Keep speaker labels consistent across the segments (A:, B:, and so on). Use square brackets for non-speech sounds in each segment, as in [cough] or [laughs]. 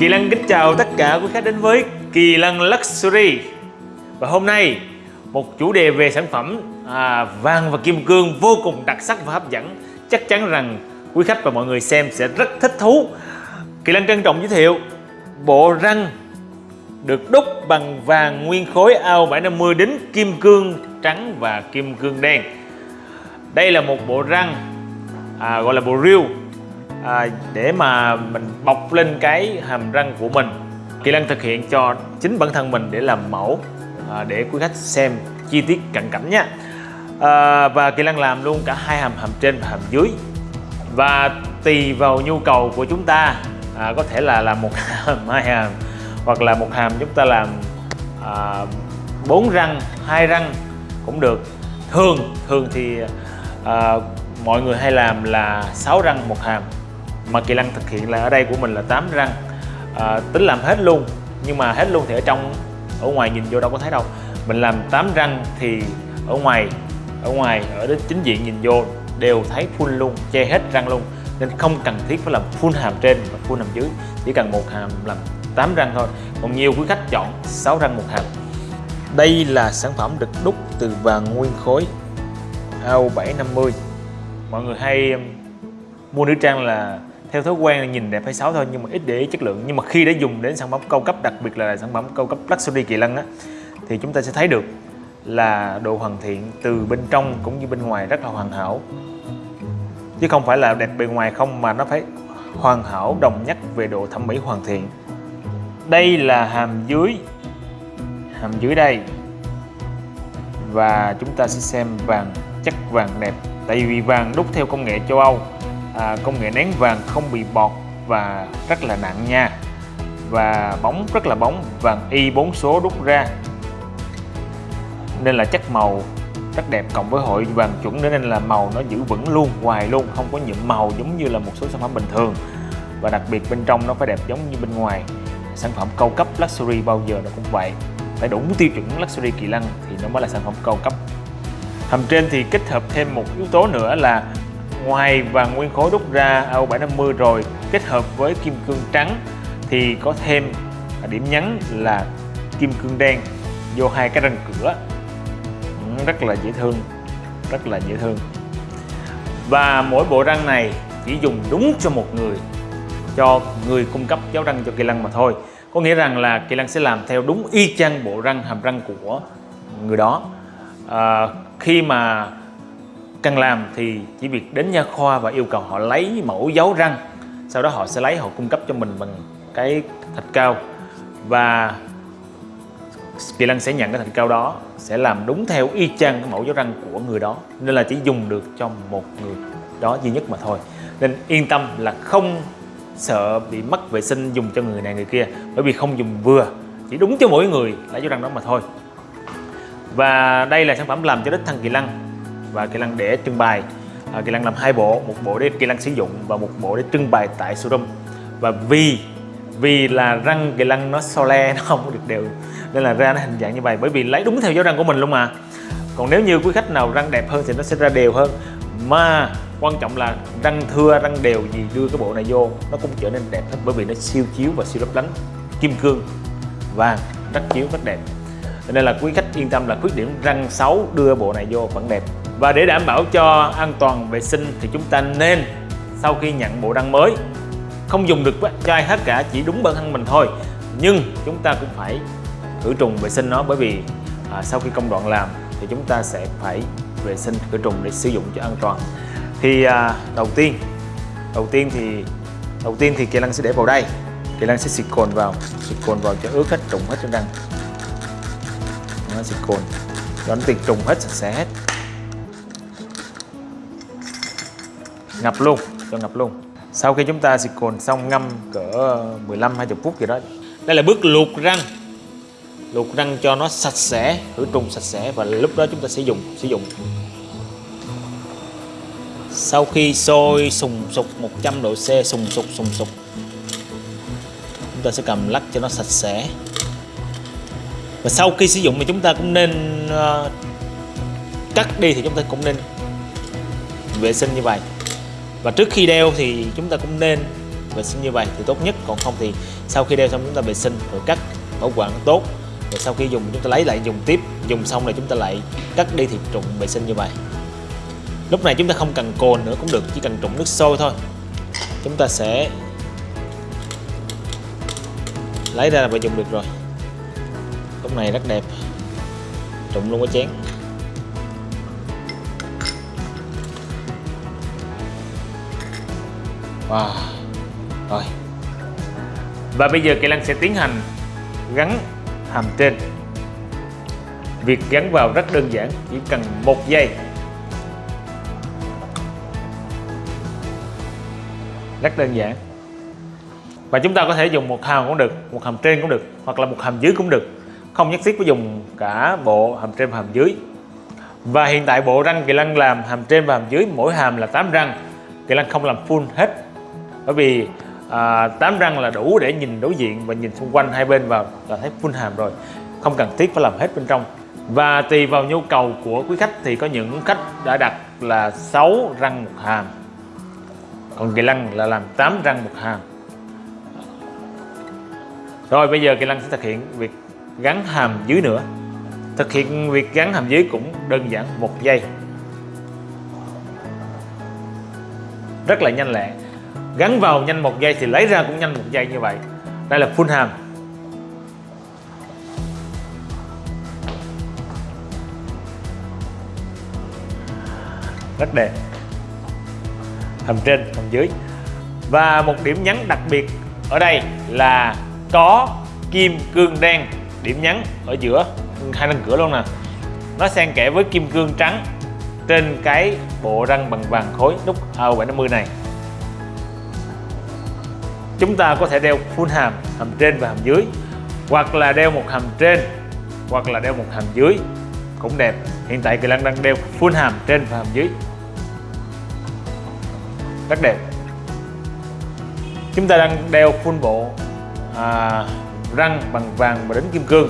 A: Kỳ Lăng kính chào tất cả quý khách đến với Kỳ Lăng Luxury. Và hôm nay một chủ đề về sản phẩm à, vàng và kim cương vô cùng đặc sắc và hấp dẫn. Chắc chắn rằng quý khách và mọi người xem sẽ rất thích thú. Kỳ Lăng trân trọng giới thiệu bộ răng được đúc bằng vàng nguyên khối AO750 đến kim cương trắng và kim cương đen. Đây là một bộ răng à, gọi là bộ riêu à, để mà mình bọc lên cái hàm răng của mình Kỳ Lân thực hiện cho chính bản thân mình để làm mẫu à, để quý khách xem chi tiết cận cảnh nha. À, và Kỳ Lân làm luôn cả hai hàm hàm trên và hàm dưới. Và tùy vào nhu cầu của chúng ta à, có thể là làm một [laughs] hàm hai hàm hoặc là một hàm chúng ta làm à, 4 răng hai răng cũng được. Thường thường thì à, mọi người hay làm là 6 răng một hàm mà Kỳ Lân thực hiện là ở đây của mình là 8 răng. À, tính làm hết luôn nhưng mà hết luôn thì ở trong ở ngoài nhìn vô đâu có thấy đâu. Mình làm 8 răng thì ở ngoài ở ngoài ở đến chính diện nhìn vô đều thấy full luôn che hết răng luôn. Nên không cần thiết phải làm full hàm trên và full hàm dưới chỉ cần một hàm làm 8 răng thôi. Còn nhiều quý khách chọn 6 răng một hàm. Đây là sản phẩm được đúc từ vàng nguyên khối AO750 mọi người hay um, mua nữ trang là theo thói quen là nhìn đẹp hay xấu thôi, nhưng mà ít để ý chất lượng. Nhưng mà khi đã dùng đến sản phẩm cao cấp, đặc biệt là sản phẩm cao cấp Luxury Kỳ Lân á, thì chúng ta sẽ thấy được là độ hoàn thiện từ bên trong cũng như bên ngoài rất là hoàn hảo. Chứ không phải là đẹp bề ngoài không, mà nó phải hoàn hảo, đồng nhất về độ thẩm mỹ hoàn thiện. Đây là hàm dưới hàm dưới đây. Và chúng ta sẽ xem vàng, chất vàng đẹp. Tại vì vàng đúc theo công nghệ châu Âu à, công nghệ nén vàng không bị bọt và rất là nặng nha. Và bóng rất là bóng vàng y 4 số đúc ra. Nên là chất màu rất đẹp cộng với hội vàng chuẩn nên là màu nó giữ vững luôn hoài luôn không có nhuộm màu giống như là một số sản phẩm bình thường. Và đặc biệt bên trong nó phải đẹp giống như bên ngoài. Sản phẩm cao cấp luxury bao giờ nó cũng vậy. Phải đủ tiêu chuẩn luxury kỳ lân thì nó mới là sản phẩm cao cấp. Hầm trên thì kết hợp thêm một yếu tố nữa là ngoài vàng nguyên khối đúc ra AO750 rồi kết hợp với kim cương trắng thì có thêm điểm nhấn là kim cương đen vô hai cái răng cửa. Ừ, rất là dễ thương rất là dễ thương. Và mỗi bộ răng này chỉ dùng đúng cho một người cho người cung cấp giáo răng cho kỳ lân mà thôi. Có nghĩa rằng là kỳ lân sẽ làm theo đúng y chang bộ răng hàm răng của người đó. À, khi mà cần làm thì chỉ việc đến nha khoa và yêu cầu họ lấy mẫu dấu răng. Sau đó họ sẽ lấy, họ cung cấp cho mình bằng cái thạch cao. Và Kỳ Lân sẽ nhận cái thạch cao đó, sẽ làm đúng theo y chang cái mẫu dấu răng của người đó. Nên là chỉ dùng được cho một người đó duy nhất mà thôi. Nên yên tâm là không sợ bị mất vệ sinh dùng cho người này người kia. Bởi vì không dùng vừa, chỉ đúng cho mỗi người lấy dấu răng đó mà thôi. Và đây là sản phẩm làm cho đích thân kỳ lân và kỹ năng để trưng bày. À, kỹ năng làm hai bộ một bộ để kỹ năng sử dụng và một bộ để trưng bày tại showroom. Và vì vì là răng kỳ năng nó so le [laughs] nó không được đều nên là ra nó hình dạng như vậy bởi vì lấy đúng theo dấu răng của mình luôn mà. Còn nếu như quý khách nào răng đẹp hơn thì nó sẽ ra đều hơn. Mà quan trọng là răng thưa răng đều gì đưa cái bộ này vô nó cũng trở nên đẹp hết bởi vì nó siêu chiếu và siêu lấp lánh kim cương vàng rất chiếu rất đẹp. Nên là quý khách yên tâm là khuyết điểm răng xấu đưa bộ này vô vẫn đẹp và để đảm bảo cho an toàn vệ sinh thì chúng ta nên sau khi nhận bộ răng mới không dùng được cho ai hết cả chỉ đúng bản thân mình thôi. Nhưng chúng ta cũng phải khử trùng vệ sinh nó bởi vì à, sau khi công đoạn làm thì chúng ta sẽ phải vệ sinh khử trùng để sử dụng cho an toàn. Thì à, đầu tiên đầu tiên thì đầu tiên thì kỳ lân sẽ để vào đây. Kỳ lân sẽ xịt cồn vào xịt cồn vào cho ướt hết trùng hết trên răng. Nó xịt cồn. Cho nó tiệt trùng hết sạch sẽ hết. Ngập luôn cho ngập luôn. Sau khi chúng ta xịt cồn xong ngâm cỡ 15 20 phút gì đó. Đây là bước luộc răng. Luộc răng cho nó sạch sẽ khử trùng sạch sẽ và lúc đó chúng ta sẽ dùng sử dụng. Sau khi sôi sùng sục 100 độ C sùng sục sùng sục chúng ta sẽ cầm lắc cho nó sạch sẽ. Và sau khi sử dụng thì chúng ta cũng nên uh, cắt đi thì chúng ta cũng nên vệ sinh như vậy và trước khi đeo thì chúng ta cũng nên vệ sinh như vậy thì tốt nhất. Còn không thì sau khi đeo xong chúng ta vệ sinh rồi cắt bảo quản tốt. Rồi sau khi dùng chúng ta lấy lại dùng tiếp. Dùng xong rồi chúng ta lại cắt đi thì trụng vệ sinh như vậy. Lúc này chúng ta không cần cồn nữa, cũng được. Chỉ cần trụng nước sôi thôi. Chúng ta sẽ lấy ra và dùng được rồi. Lúc này rất đẹp. Trụng luôn cái chén. Wow. Rồi. Và bây giờ Kỳ Lan sẽ tiến hành gắn hàm trên. Việc gắn vào rất đơn giản, chỉ cần một giây. Rất đơn giản. Và chúng ta có thể dùng một hàm cũng được, một hàm trên cũng được, hoặc là một hàm dưới cũng được. Không nhất thiết phải dùng cả bộ hàm trên và hàm dưới. Và hiện tại bộ răng kỳ Lan làm hàm trên và hàm dưới, mỗi hàm là 8 răng. Kỳ Lan không làm full hết bởi vì à, 8 răng là đủ để nhìn đối diện và nhìn xung quanh hai bên vào là thấy full hàm rồi. Không cần thiết phải làm hết bên trong. Và tùy vào nhu cầu của quý khách thì có những khách đã đặt là 6 răng một hàm. Còn kỳ lăng là làm 8 răng một hàm. Rồi bây giờ kỳ lăng sẽ thực hiện việc gắn hàm dưới nữa. Thực hiện việc gắn hàm dưới cũng đơn giản một giây. Rất là nhanh lẹ gắn vào nhanh một giây thì lấy ra cũng nhanh một giây như vậy. Đây là full hàm rất đẹp. Hàm trên hàm dưới. Và một điểm nhấn đặc biệt ở đây là có kim cương đen. Điểm nhấn ở giữa, hai răng cửa luôn nè. Nó xen kẽ với kim cương trắng trên cái bộ răng bằng vàng khối nút AO750 này chúng ta có thể đeo full hàm hàm trên và hàm dưới hoặc là đeo một hàm trên hoặc là đeo một hàm dưới cũng đẹp. Hiện tại Kỳ Lan đang đeo full hàm trên và hàm dưới. Rất đẹp. Chúng ta đang đeo full bộ à, răng bằng vàng và đính kim cương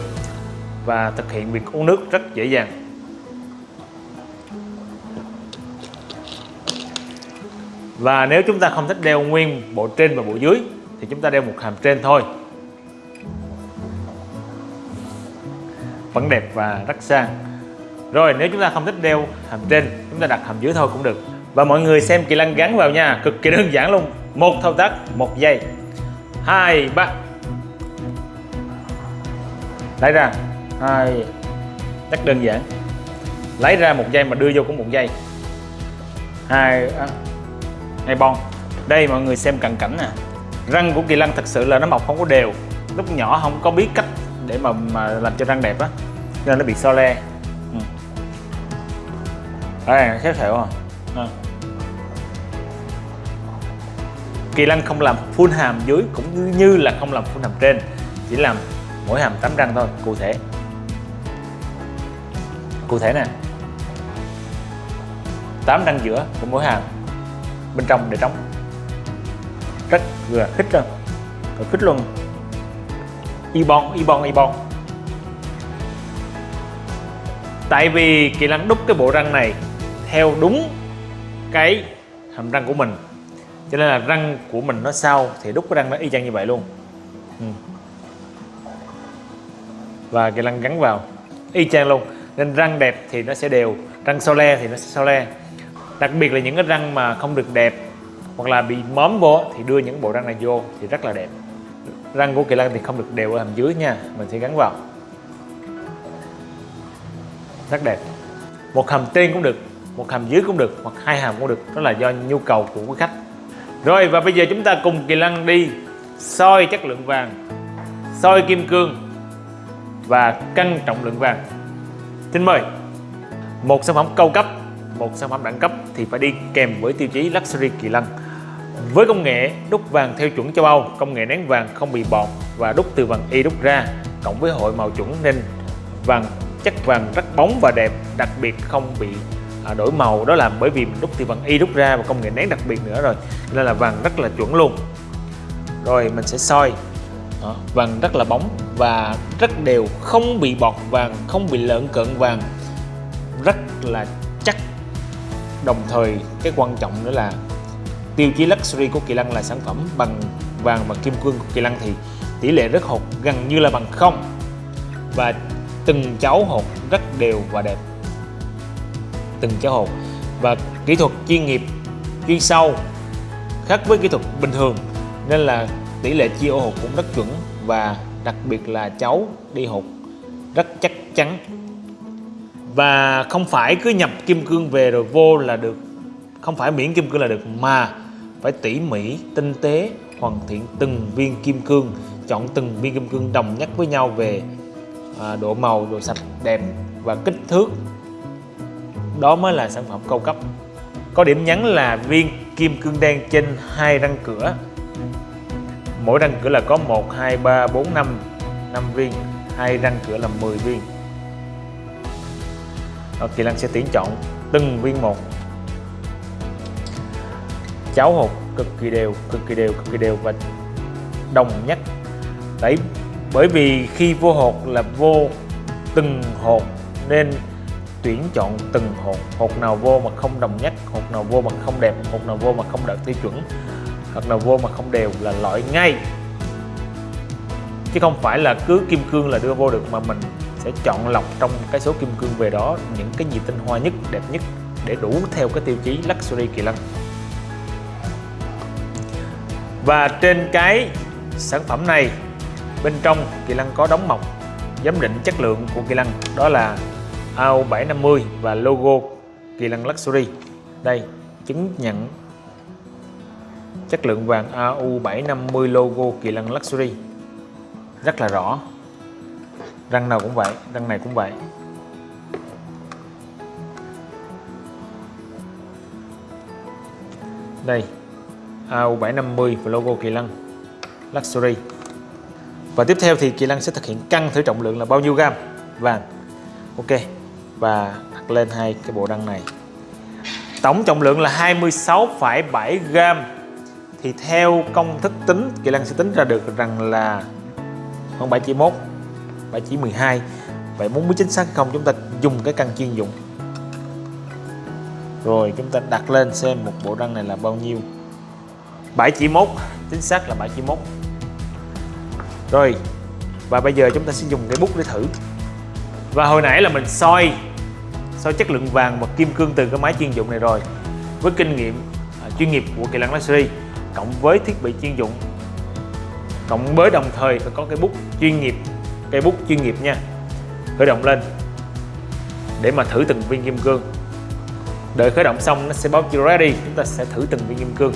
A: và thực hiện việc uống nước rất dễ dàng. Và nếu chúng ta không thích đeo nguyên bộ trên và bộ dưới thì chúng ta đeo một hàm trên thôi. Vẫn đẹp và rất sang. Rồi, nếu chúng ta không thích đeo hàm trên, chúng ta đặt hàm dưới thôi cũng được. Và mọi người xem kỳ lân gắn vào nha, cực kỳ đơn giản luôn. Một thao tác, một giây. Hai, ba. Lấy ra. Hai. Rất đơn giản. Lấy ra một giây mà đưa vô cũng một giây. Hai à, hai bon. Đây, mọi người xem cận cảnh nè răng của kỳ lân thật sự là nó mọc không có đều. Lúc nhỏ không có biết cách để mà mà làm cho răng đẹp á. Nên nó bị so le. Ừ. đây nó xéo xẹo à. à. kỳ lân không làm full hàm dưới cũng như là không làm full hàm trên. Chỉ làm mỗi hàm tắm răng thôi, cụ thể. Cụ thể nè. 8 răng giữa của mỗi hàm. Bên trong để trống rất vừa khích luôn, rồi khích luôn. Y bon y bon y bon. Tại vì kỳ lân đúc cái bộ răng này theo đúng cái hàm răng của mình. Cho nên là răng của mình nó sau thì đúc cái răng nó y chang như vậy luôn. Ừ. và kỳ lân gắn vào y chang luôn. Nên răng đẹp thì nó sẽ đều răng sau le thì nó sẽ sau le đặc biệt là những cái răng mà không được đẹp hoặc là bị móm vô thì đưa những bộ răng này vô thì rất là đẹp. Răng của kỳ lân thì không được đều ở hàm dưới nha, mình sẽ gắn vào. Rất đẹp. Một hàm trên cũng được, một hàm dưới cũng được, hoặc hai hàm cũng được, đó là do nhu cầu của quý khách. Rồi, và bây giờ chúng ta cùng kỳ lân đi soi chất lượng vàng, soi kim cương và cân trọng lượng vàng. Xin mời. Một sản phẩm cao cấp, một sản phẩm đẳng cấp thì phải đi kèm với tiêu chí Luxury Kỳ Lân với công nghệ đúc vàng theo chuẩn châu Âu, công nghệ nén vàng không bị bọt và đúc từ vàng y đúc ra, cộng với hội màu chuẩn nên vàng chất vàng rất bóng và đẹp, đặc biệt không bị à, đổi màu đó là bởi vì mình đúc từ vàng y đúc ra và công nghệ nén đặc biệt nữa rồi nên là vàng rất là chuẩn luôn. Rồi mình sẽ soi đó, vàng rất là bóng và rất đều, không bị bọt vàng, không bị lợn cận vàng, rất là chắc. Đồng thời cái quan trọng nữa là tiêu chí luxury của Kỳ Lân là sản phẩm bằng vàng và kim cương của Kỳ Lân thì tỷ lệ rất hột, gần như là bằng không. Và từng cháu hột rất đều và đẹp. Từng cháu hột. Và kỹ thuật chuyên nghiệp, chuyên sâu, khác với kỹ thuật bình thường. Nên là tỷ lệ chia ô hột cũng rất chuẩn và đặc biệt là cháu đi hột rất chắc chắn. Và không phải cứ nhập kim cương về rồi vô là được không phải miễn kim cương là được mà phải tỉ mỉ tinh tế hoàn thiện từng viên kim cương chọn từng viên kim cương đồng nhất với nhau về à, độ màu độ sạch đẹp và kích thước. Đó mới là sản phẩm cao cấp. Có điểm nhấn là viên kim cương đen trên hai răng cửa. Mỗi răng cửa là có 1 2 3 4 5 5 viên. Hai răng cửa là 10 viên. Đó, Kỳ Lân sẽ tuyển chọn từng viên một cháo hột cực kỳ đều, cực kỳ đều, cực kỳ đều và đồng nhất. Đấy, bởi vì khi vô hột là vô từng hột, nên tuyển chọn từng hột. Hột nào vô mà không đồng nhất, hột nào vô mà không đẹp, hột nào vô mà không đạt tiêu chuẩn, hột nào vô mà không đều là loại ngay. Chứ không phải là cứ kim cương là đưa vô được mà mình sẽ chọn lọc trong cái số kim cương về đó những cái gì tinh hoa nhất, đẹp nhất để đủ theo cái tiêu chí luxury kỳ lân và trên cái sản phẩm này, bên trong kỳ lân có đóng mộc giám định chất lượng của kỳ lân đó là AU750 và logo kỳ lân luxury. Đây, chứng nhận chất lượng vàng AU750 logo kỳ lân luxury. Rất là rõ. Răng nào cũng vậy, răng này cũng vậy. Đây AU750 và logo Kỳ Lân. Luxury. Và tiếp theo thì Kỳ Lân sẽ thực hiện cân thử trọng lượng là bao nhiêu gam? Vàng. Ok. Và đặt lên hai cái bộ đăng này. Tổng trọng lượng là 26,7 gram thì theo công thức tính Kỳ Lân sẽ tính ra được rằng là khoảng 7 chỉ 1 7 chỉ 12 vậy muốn biết chính xác hay không chúng ta dùng cái cân chuyên dụng. Rồi chúng ta đặt lên xem một bộ răng này là bao nhiêu. 7 chỉ mốt chính xác là 7 chỉ mốt. Rồi và bây giờ chúng ta sẽ dùng cái bút để thử. Và hồi nãy là mình soi soi chất lượng vàng và kim cương từ cái máy chuyên dụng này rồi với kinh nghiệm uh, chuyên nghiệp của Kỳ Lân Luxury cộng với thiết bị chuyên dụng cộng với đồng thời phải có cái bút chuyên nghiệp cây bút chuyên nghiệp nha. Khởi động lên để mà thử từng viên kim cương. Đợi khởi động xong nó sẽ báo chưa ready chúng ta sẽ thử từng viên kim cương.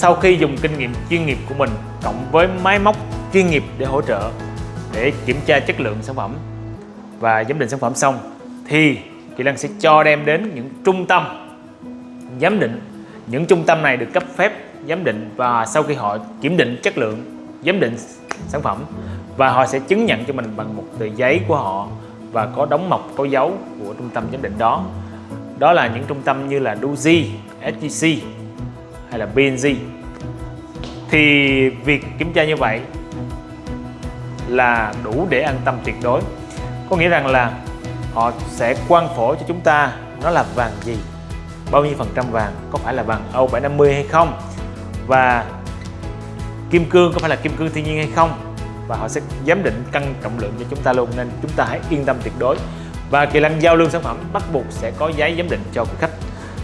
A: Sau khi dùng kinh nghiệm chuyên nghiệp của mình cộng với máy móc chuyên nghiệp để hỗ trợ để kiểm tra chất lượng sản phẩm và giám định sản phẩm xong thì Kỳ Lan sẽ cho đem đến những trung tâm giám định. Những trung tâm này được cấp phép giám định và sau khi họ kiểm định chất lượng giám định sản phẩm và họ sẽ chứng nhận cho mình bằng một tờ giấy của họ và có đóng mộc có dấu của trung tâm giám định đó. Đó là những trung tâm như là Doji, SGC hay là PNG thì việc kiểm tra như vậy là đủ để an tâm tuyệt đối. Có nghĩa rằng là họ sẽ quan phổ cho chúng ta nó là vàng gì, bao nhiêu phần trăm vàng, có phải là vàng Âu 750 hay không, và kim cương có phải là kim cương thiên nhiên hay không, và họ sẽ giám định cân trọng lượng cho chúng ta luôn, nên chúng ta hãy yên tâm tuyệt đối. Và kỳ lăng giao lưu sản phẩm bắt buộc sẽ có giấy giám định cho quý khách,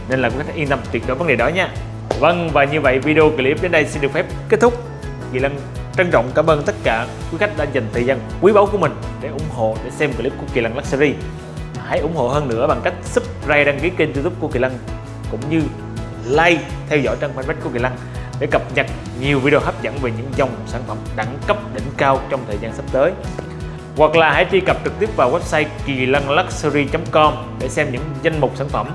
A: nên là quý khách yên tâm tuyệt đối vấn đề đó nha. Vâng và như vậy video clip đến đây xin được phép kết thúc. Kỳ Lân trân trọng cảm ơn tất cả quý khách đã dành thời gian quý báu của mình để ủng hộ, để xem clip của Kỳ Lân Luxury hãy ủng hộ hơn nữa bằng cách subscribe, đăng ký kênh youtube của Kỳ Lân cũng như like, theo dõi trang fanpage của Kỳ Lân để cập nhật nhiều video hấp dẫn về những dòng sản phẩm đẳng cấp, đỉnh cao trong thời gian sắp tới. Hoặc là hãy truy cập trực tiếp vào website kỳ lân luxury.com để xem những danh mục sản phẩm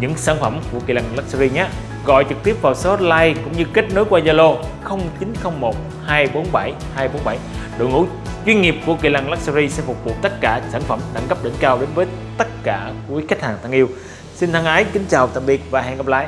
A: những sản phẩm của Kỳ Lân Luxury nhé gọi trực tiếp vào số hotline cũng như kết nối qua Zalo 0901 247 247. Đội ngũ chuyên nghiệp của Kỳ Lân Luxury sẽ phục vụ tất cả sản phẩm đẳng cấp đỉnh cao đến với tất cả quý khách hàng thân yêu. Xin thân ái, kính chào tạm biệt và hẹn gặp lại.